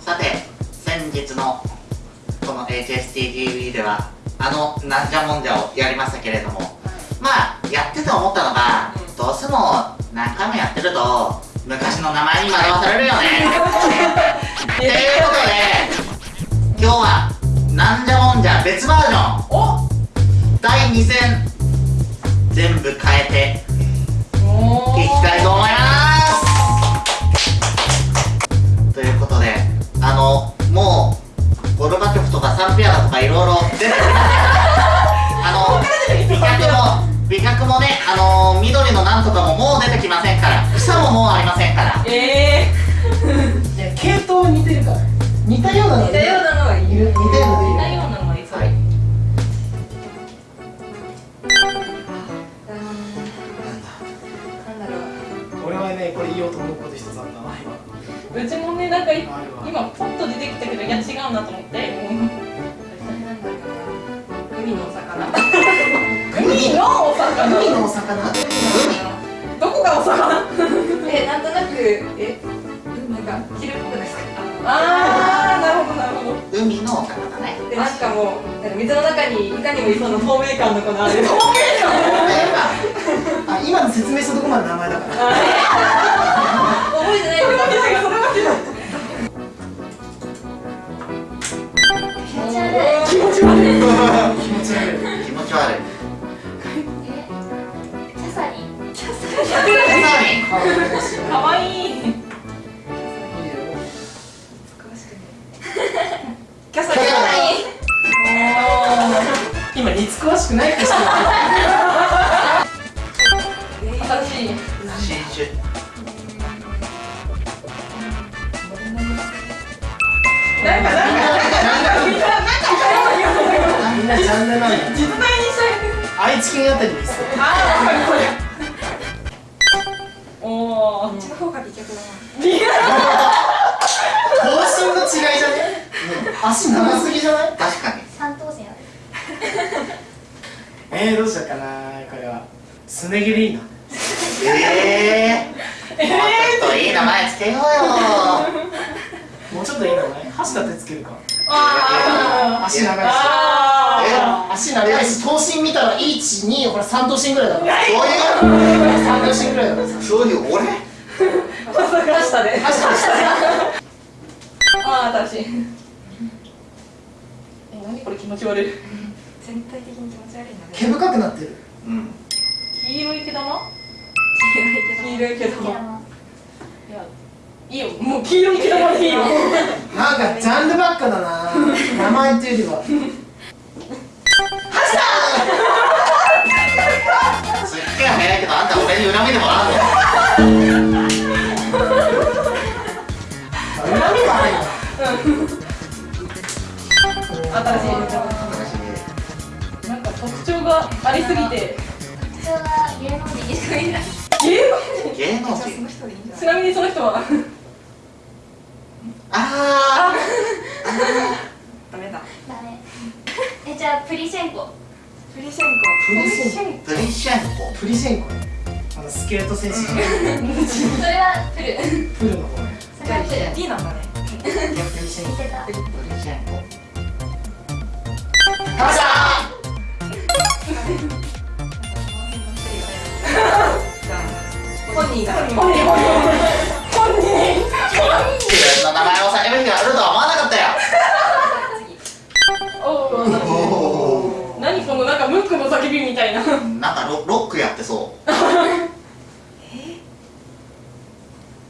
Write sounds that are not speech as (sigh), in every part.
さて先日のこの HSTTV ではあのなんじゃもんじゃをやりましたけれどもまあやってて思ったのが、どうしても何回もやってると昔の名前に惑わされるよね。(laughs) ということで今日はなんじゃもんじゃ別バージョン。お第2戦全部変えてたような、の似たようなのはいる似たようなのいる似たようなのはいそう、はいなんだろう俺はねこれ言おうと思うこと一つあったな今うちもねなんか今ポッと出てきたけどいや違うなと思って海のお魚海のお魚海のお魚どこがお魚え、なんとなく、え、なんか、昼っぽくないですかあー。なんかもう、なんか水の中にいかにもいそうな透明感のこのある。あ今の説明したとこまで名前だから。覚えてないけど、それは違う気持ち悪い。気持ち悪い。気持ち悪い。気持ち悪いえ、キャサリン。キャサさらに顔が怪しいあたりですあーわかるこれおーこっちの方が美脚だな。の違いじゃね足長すぎじゃない確かに三等線ある。えー、どうしようかなこれはすね毛でいいなええー、もうちょっといい名前つけようよもうちょっといい名前橋立てつけるかあ足長いしあ足長いし頭身見たら12ほら3頭身ぐらいだろそう3頭身ぐらいだろいうそういう俺？まさかしたであー新しいえ何これ気持ち悪い。全体的に気持ち悪いな。毛深くなってる。うん。黄色い毛玉？黄色いけど。黄色い毛玉。いやいいよ。もう黄色い毛玉でいいよ。なんかジャンルばっかだな。名前っていうよりはすっげえ早いけどあん。た俺に恨みでもあるの恨みはなん。か特徴がありすぎて。ちなみにその人はああダメだ。ダメじゃあプリシェンコ。プリシェンプリシェンープリシェンコ。プリシェンコね。あのスケート選手。の (laughs) それはプル。プルの方ね。それはプル。D なんだね。プリシェンコ見てたプリシェンコ。カシャ本人が。本人本人クの叫びみたいな。ーなんかロロックやってそう。え？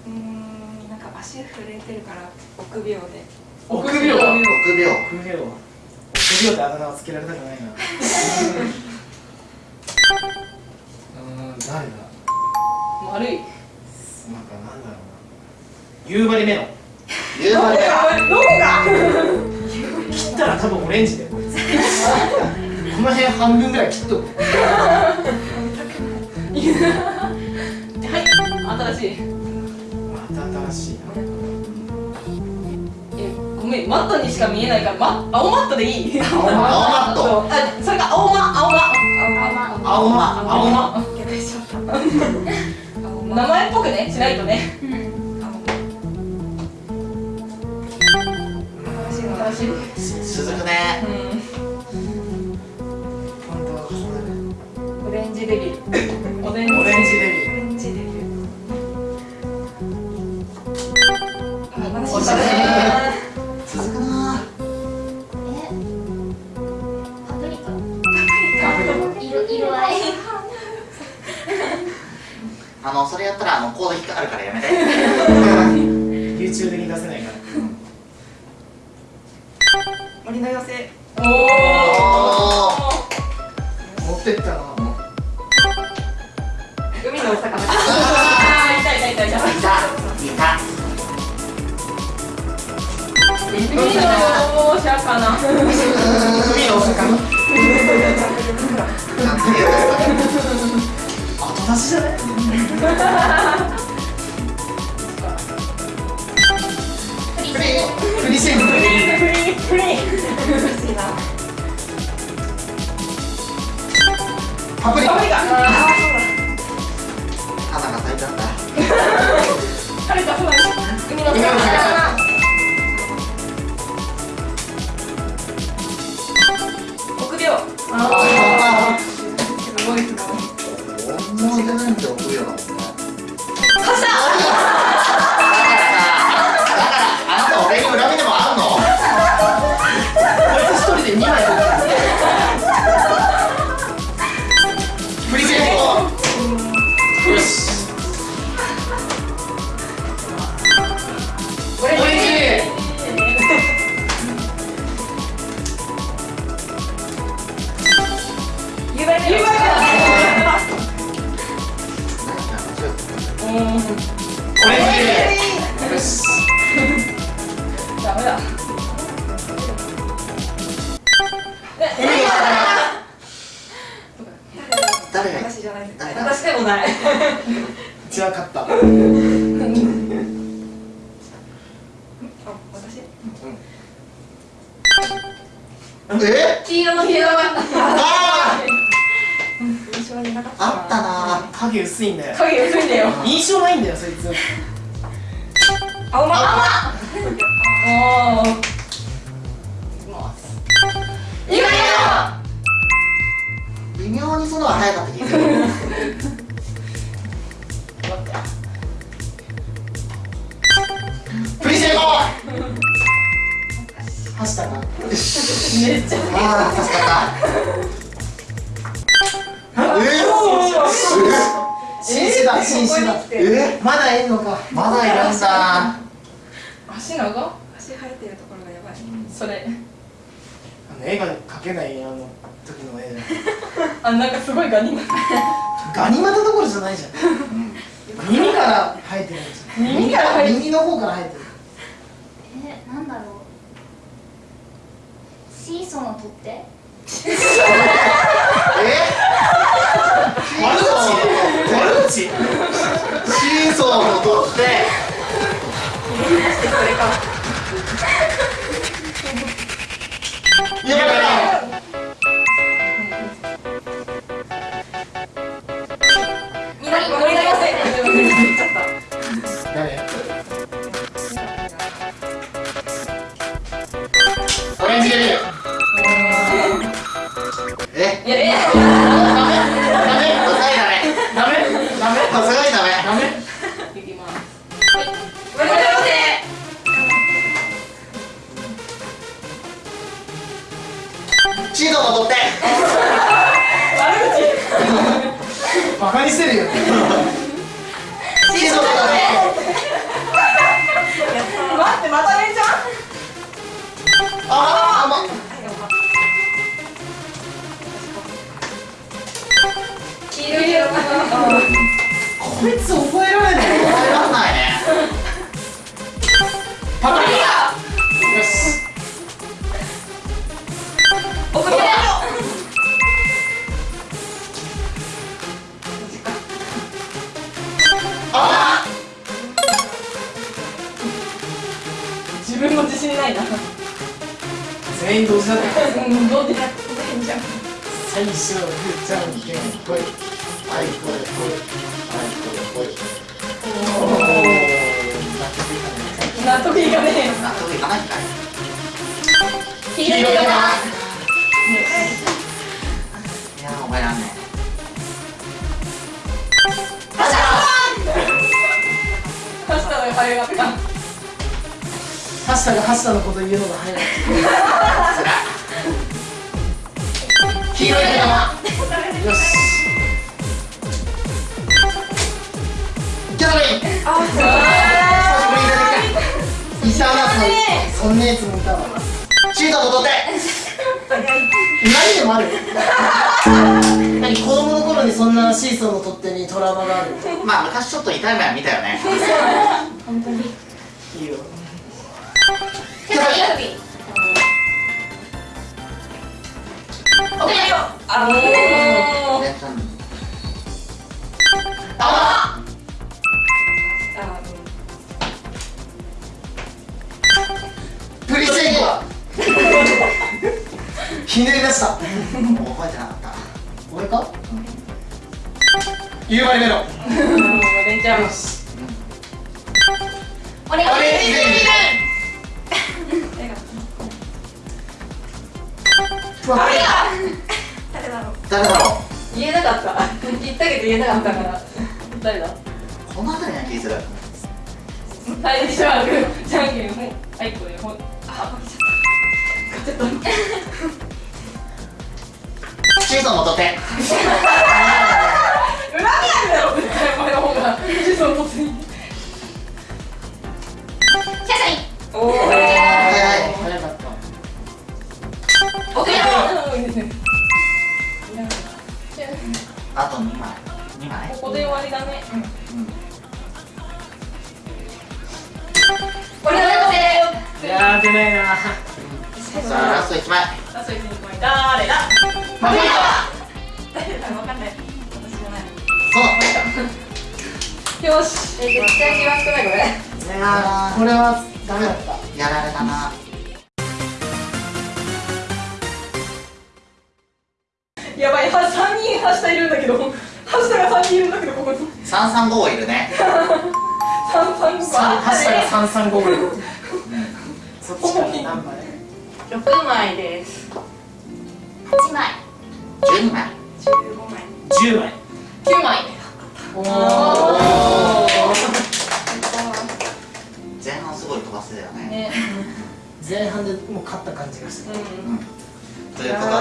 うーん、なんか足震えてるから臆病で。臆病。臆病。臆病。臆病ってあだ名をつけられたくないな。(laughs) うん誰だ？丸い。なんかなんだろうな。夕張メロン。夕張で (laughs) どこが切ったら多分オレンジだよ。こいつこの辺半分ぐらい切っとく。はい新しい。また新しいな。えごめんマットにしか見えないから、ま、青マットでいい。青青マット。あそれが青マ青マ青マ青マ。青 (laughs) 名前っぽくねしないとね。うん。青私う続くね。んオレンジデビオレンジデビューおしゃれ続くなえパプリカ色色合いあのそれやったらあのコード引っかかるからやめて。YouTube 的に出せないから。森の妖精おおお持ってったな後出しじゃな。いプリプリプリシェンクプリンプリン難しいなパプリカパプリカああ花が咲いちゃった晴れた空に海の海よしダメだ私じゃない私でもない勝ったあ私え黄色のひらがあ印象になかっーたあったな影薄いんだよ。影薄いんだよ。印象ないんだよそいつ。青まあおー夕張微妙にそのは早かった気がする。プリシェンコ走ったなめっちゃ。ああ助かったえ紳士だ紳士だー、えまだい。んのか、まだい。るんだ足長足生えてるところがやばい。それあの絵が描けない。あの時の絵じあなんかすごい。ガニがゃんガニ股どころじゃない。じゃんうん耳から生えてるんですよ耳から生えてる耳の方から生えてるえーなんだろうシーソーの取っ手え悪口悪口シーソーを取って。やばいシーソーの取って。バカにしてるよ。シーソーの取って待ってまたねちゃんああま黄色いこいつ覚えられない。耐えらんないねいかね納得いかないんかい黄色いないや覚えらんねハッサがハッサのこと言うのが早い黄色いなそそんなやつもいたわ。シート戻って。何でもある。(laughs) 何子供の頃にそんなシーソーの取っ手にトラウマがあるまあ昔ちょっと痛い目は見たよね。本当に。いいよ。キャサリンビおめでとう。あおー。えっとああひねり出した。覚えてなかった。俺か？夕張メロンう。んもう出ちゃうお願いします。ふわっ誰だろう？誰だろ言えなかった言ったけど言えなかったから誰だう？この辺りな気するはいじゃあじゃんけんほいはいこれほいあ負けちゃった勝っちゃっシート戻って恨みあるだろよしえ絶対気が少ないこれいこれはダメだったうやられたなやばいは3人ハシタいるんだけどハシタが3人いるんだけどここに335いるね三三五三ハッサが三三五いうんそっちから何枚6枚です。8枚。12枚。15枚。十枚。9枚おお前半すごい飛ばせたよねね。前半でもう勝った感じがするううんということで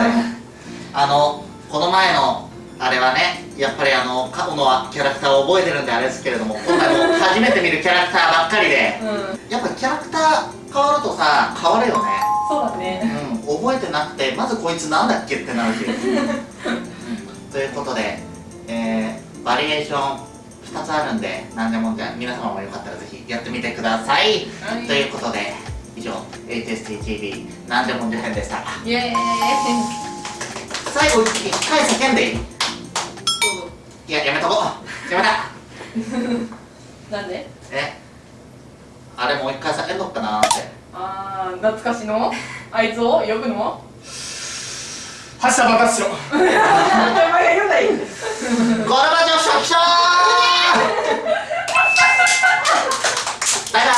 あのこの前のあれはねやっぱりあの過去のキャラクターを覚えてるんであれですけれども今回も初めて見るキャラクターばっかりで。んうん。やっぱキャラクター変わるとさ変わるよね。そうだねうん覚えてなくてまずこいつなんだっけってなるし (laughs) ということで、えー、バリエーション2つあるんで何でもんじゃ皆様もよかったらぜひやってみてください、はい。ということで以上 HSTTV 何でもんじゃ編でした。イエーイ。最後一回叫んでいい？いややめとこう。やめた。(laughs) なんで？え？あれもう一回叫んどっかなーって。あー懐かしの？あいつを呼ぶの？発射爆発しろ。お前が言うんだいゴルバチョフ初期症バイバ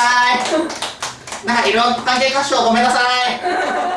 イ。なんかいろんな関係箇所ごめんなさい。